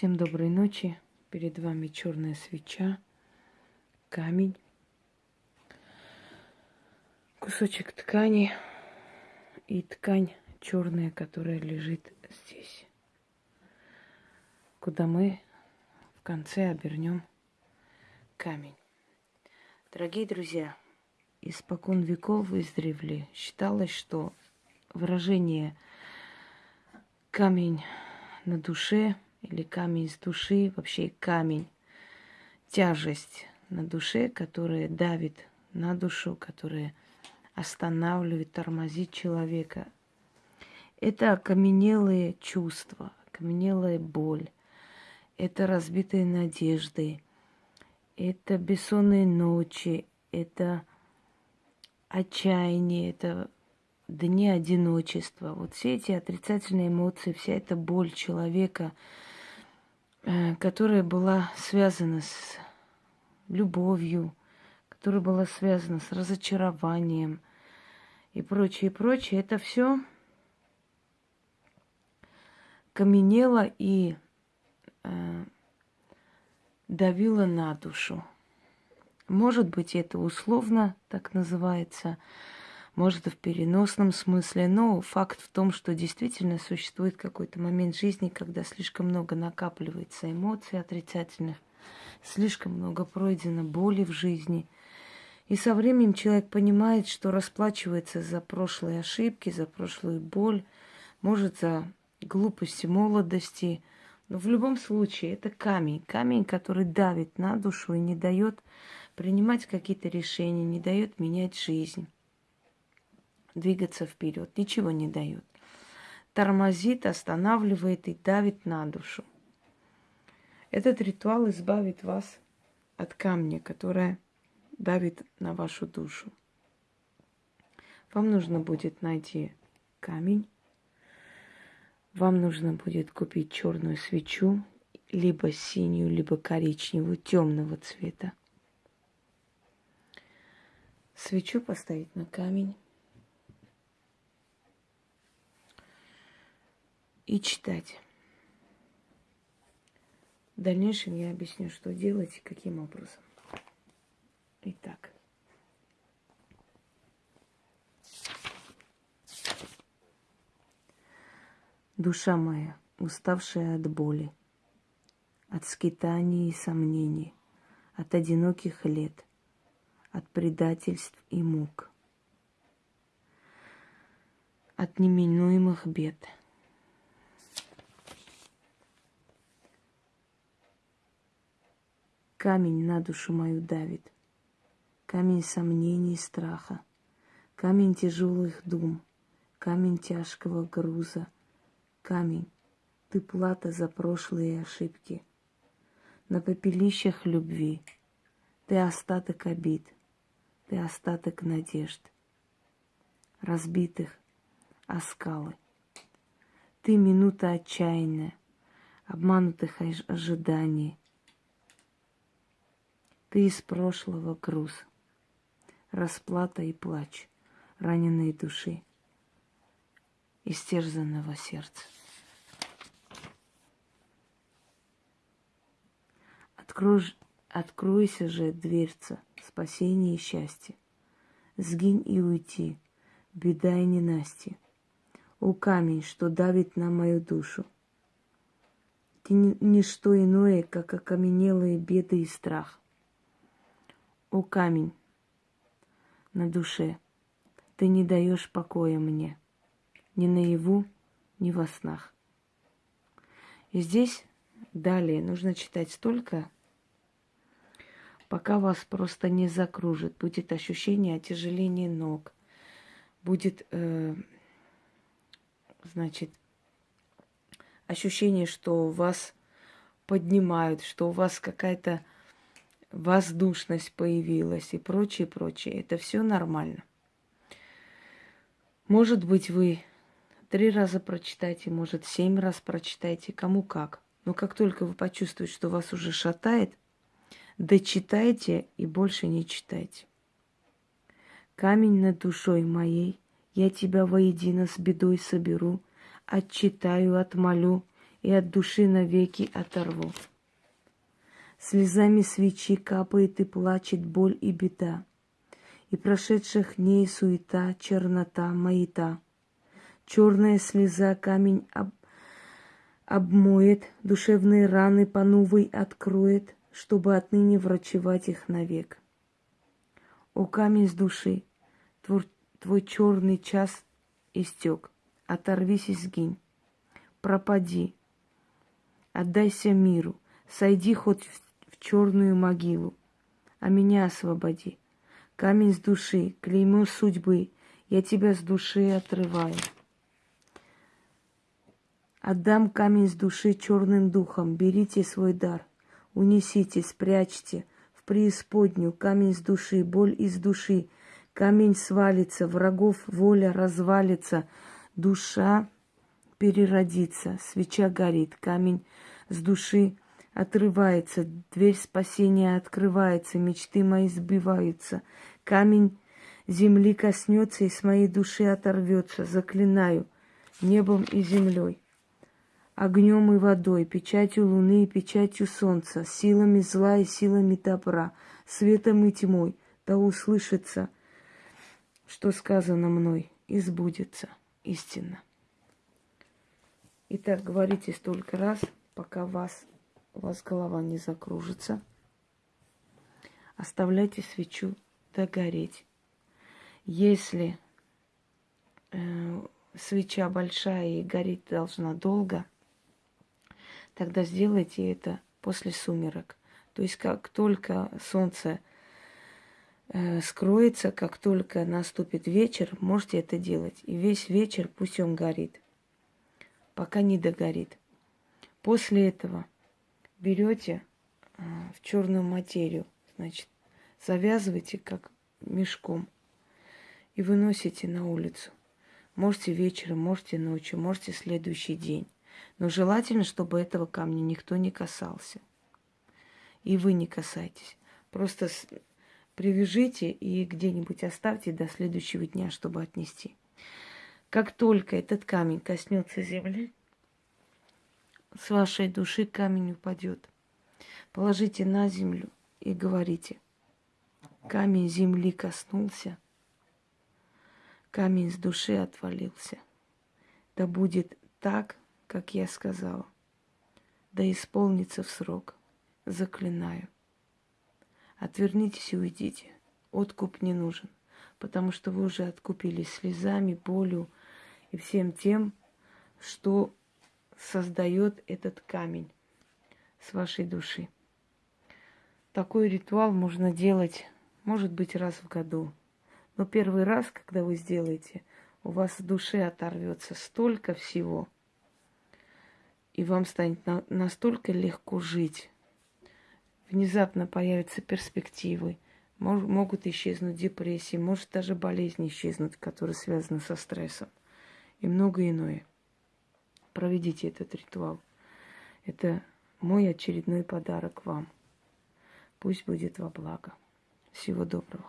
Всем доброй ночи. Перед вами черная свеча, камень, кусочек ткани и ткань черная, которая лежит здесь, куда мы в конце обернем камень. Дорогие друзья, испокон веков издревле считалось, что выражение камень на душе или камень с души, вообще камень, тяжесть на душе, которая давит на душу, которая останавливает, тормозит человека. Это окаменелые чувства, окаменелая боль, это разбитые надежды, это бессонные ночи, это отчаяние, это дни одиночества. Вот все эти отрицательные эмоции, вся эта боль человека, которая была связана с любовью, которая была связана с разочарованием и прочее, и прочее, это все каменело и э, давило на душу. Может быть, это условно так называется, может, в переносном смысле, но факт в том, что действительно существует какой-то момент жизни, когда слишком много накапливается эмоций отрицательных, слишком много пройдено боли в жизни. И со временем человек понимает, что расплачивается за прошлые ошибки, за прошлую боль, может, за глупости молодости. Но в любом случае это камень, камень, который давит на душу и не дает принимать какие-то решения, не дает менять жизнь, двигаться вперед, ничего не дает. Тормозит, останавливает и давит на душу. Этот ритуал избавит вас от камня, которое давит на вашу душу. Вам нужно будет найти камень. Вам нужно будет купить черную свечу, либо синюю, либо коричневую, темного цвета. Свечу поставить на камень. И читать. В дальнейшем я объясню, что делать и каким образом. Итак. Душа моя, уставшая от боли, от скитаний и сомнений, от одиноких лет – от предательств и мук, от неминуемых бед. Камень на душу мою давит, камень сомнений и страха, камень тяжелых дум, камень тяжкого груза, камень, ты плата за прошлые ошибки. На попелищах любви ты остаток обид — ты остаток надежд, разбитых о скалы. Ты минута отчаянная, обманутых ожиданий. Ты из прошлого груз, расплата и плач раненой души, истерзанного сердца. Открой, откройся же дверца – спасение и счастье. Сгинь и уйти, беда и ненастье. О камень, что давит на мою душу. Ты не что иное, как окаменелые беды и страх. О камень на душе, ты не даешь покоя мне, ни наяву, ни во снах. И здесь далее нужно читать столько, пока вас просто не закружит. Будет ощущение отяжеления ног. Будет, э, значит, ощущение, что вас поднимают, что у вас какая-то воздушность появилась и прочее, прочее. Это все нормально. Может быть, вы три раза прочитайте, может, семь раз прочитайте, кому как. Но как только вы почувствуете, что вас уже шатает, Дочитайте и больше не читайте. Камень над душой моей, я тебя воедино с бедой соберу, отчитаю, отмолю и от души навеки оторву. Слезами свечи капает и плачет боль и беда, И прошедших дней суета, чернота, маята. Черная слеза камень об... обмоет, Душевные раны по новой откроет, Чтобы отныне врачевать их навек. О камень с души, твой, твой черный час истек, Оторвись и сгинь, пропади, Отдайся миру, сойди хоть в черную могилу, а меня освободи. Камень с души, клеймо судьбы, я тебя с души отрываю. Отдам камень с души черным духом, берите свой дар, унесите, спрячьте в преисподнюю. Камень с души, боль из души, камень свалится, врагов воля развалится, душа переродится, свеча горит, камень с души отрывается, дверь спасения открывается, мечты мои сбиваются. Камень земли коснется и с моей души оторвется, заклинаю, небом и землей, огнем и водой, печатью луны и печатью солнца, силами зла и силами добра, светом и тьмой, да услышится, что сказано мной, и сбудется истинно. Итак, говорите столько раз, пока вас у вас голова не закружится. Оставляйте свечу догореть. Если э, свеча большая и гореть должна долго, тогда сделайте это после сумерок. То есть как только солнце э, скроется, как только наступит вечер, можете это делать. И весь вечер пусть он горит, пока не догорит. После этого берете а, в черную материю, значит, завязываете как мешком и выносите на улицу. Можете вечером, можете ночью, можете следующий день. Но желательно, чтобы этого камня никто не касался. И вы не касайтесь. Просто привяжите и где-нибудь оставьте до следующего дня, чтобы отнести. Как только этот камень коснется земли, с вашей души камень упадет. Положите на землю и говорите. Камень земли коснулся, камень с души отвалился. Да будет так, как я сказала. Да исполнится в срок. Заклинаю. Отвернитесь и уйдите. Откуп не нужен, потому что вы уже откупились слезами, болью и всем тем, что создает этот камень с вашей души. Такой ритуал можно делать, может быть, раз в году. Но первый раз, когда вы сделаете, у вас в душе оторвется столько всего, и вам станет на, настолько легко жить. Внезапно появятся перспективы, мож, могут исчезнуть депрессии, может даже болезни исчезнуть, которые связаны со стрессом и многое иное проведите этот ритуал. Это мой очередной подарок вам. Пусть будет во благо. Всего доброго.